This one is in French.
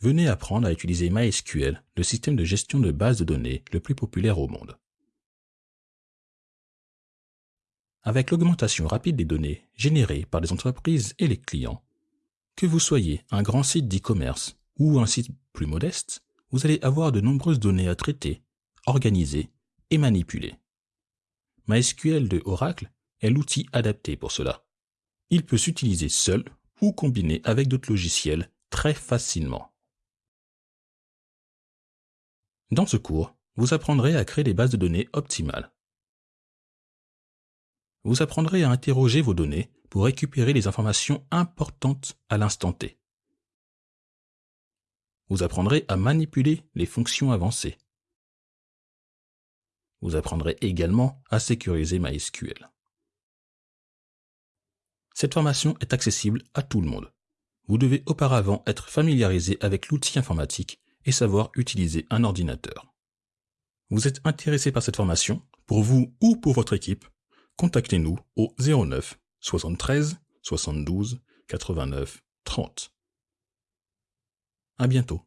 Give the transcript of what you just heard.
venez apprendre à utiliser MySQL, le système de gestion de bases de données le plus populaire au monde. Avec l'augmentation rapide des données générées par les entreprises et les clients, que vous soyez un grand site d'e-commerce ou un site plus modeste, vous allez avoir de nombreuses données à traiter, organiser et manipuler. MySQL de Oracle est l'outil adapté pour cela. Il peut s'utiliser seul ou combiné avec d'autres logiciels très facilement. Dans ce cours, vous apprendrez à créer des bases de données optimales. Vous apprendrez à interroger vos données pour récupérer les informations importantes à l'instant T. Vous apprendrez à manipuler les fonctions avancées. Vous apprendrez également à sécuriser MySQL. Cette formation est accessible à tout le monde. Vous devez auparavant être familiarisé avec l'outil informatique et savoir utiliser un ordinateur. Vous êtes intéressé par cette formation? Pour vous ou pour votre équipe, contactez-nous au 09 73 72 89 30. À bientôt.